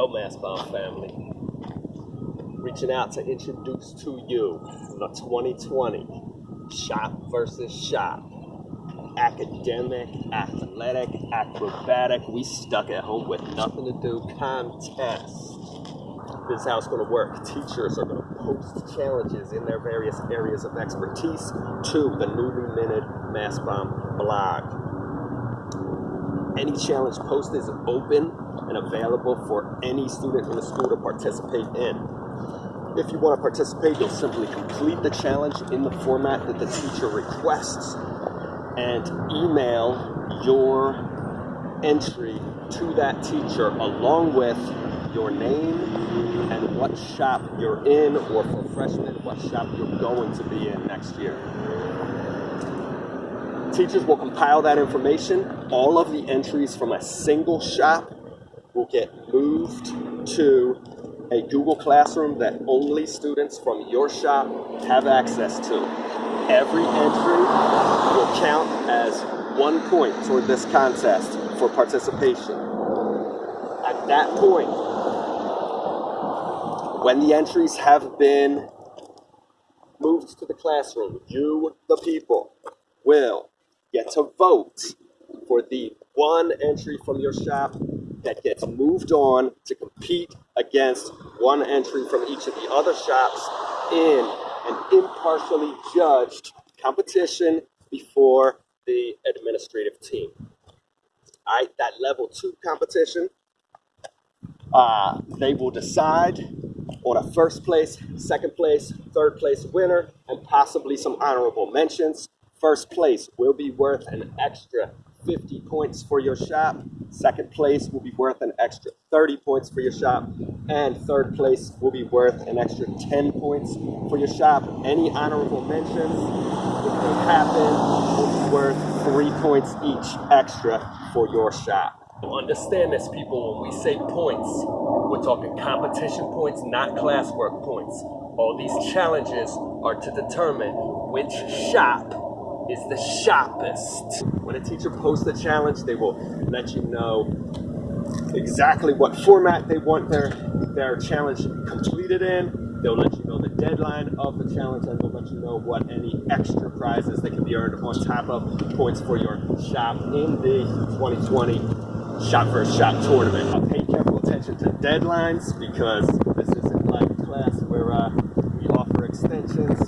Yo, Mastbound family. Reaching out to introduce to you the 2020 Shop versus Shop. Academic, athletic, acrobatic, we stuck at home with nothing to do contest. This is how it's going to work. Teachers are going to post challenges in their various areas of expertise to the newly minted Mastbound blog. Any challenge post is open and available for any student in the school to participate in. If you want to participate, you'll simply complete the challenge in the format that the teacher requests and email your entry to that teacher along with your name and what shop you're in, or for freshmen, what shop you're going to be in next year. Teachers will compile that information. All of the entries from a single shop will get moved to a Google Classroom that only students from your shop have access to. Every entry will count as one point toward this contest for participation. At that point, when the entries have been moved to the classroom, you, the people, will get to vote for the one entry from your shop that gets moved on to compete against one entry from each of the other shops in an impartially judged competition before the administrative team. All right, that level two competition, uh, they will decide on a first place, second place, third place winner, and possibly some honorable mentions. First place will be worth an extra 50 points for your shop. Second place will be worth an extra 30 points for your shop. And third place will be worth an extra 10 points for your shop. Any honorable mentions, if they happen, will be worth three points each extra for your shop. Understand this, people, when we say points, we're talking competition points, not classwork points. All these challenges are to determine which shop is the sharpest. When a teacher posts a challenge, they will let you know exactly what format they want their, their challenge to be completed in. They'll let you know the deadline of the challenge and they'll let you know what any extra prizes that can be earned on top of points for your shop in the 2020 Shop vs. Shop tournament. I'll pay careful attention to deadlines because this isn't like class where uh, we offer extensions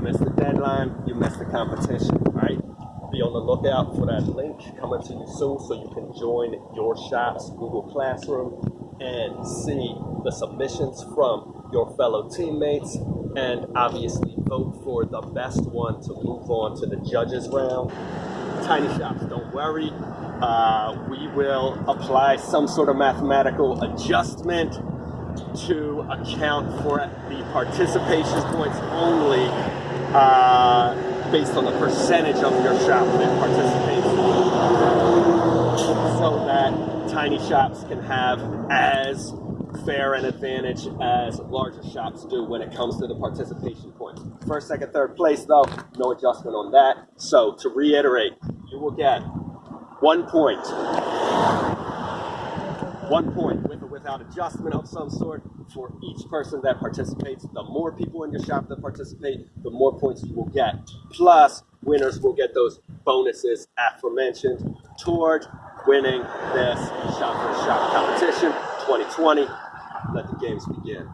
miss the deadline, you miss the competition, right? Be on the lookout for that link coming to you soon so you can join your shop's Google Classroom and see the submissions from your fellow teammates and obviously vote for the best one to move on to the judges round. Tiny shops, don't worry. Uh, we will apply some sort of mathematical adjustment to account for the participation points only uh, based on the percentage of your shop that participates so that tiny shops can have as fair an advantage as larger shops do when it comes to the participation points. First, second, third place though, no adjustment on that. So to reiterate, you will get one point, one point with or without adjustment of some sort for each person that participates. The more people in your shop that participate, the more points you will get. Plus, winners will get those bonuses aforementioned toward winning this shop for shop competition 2020. Let the games begin.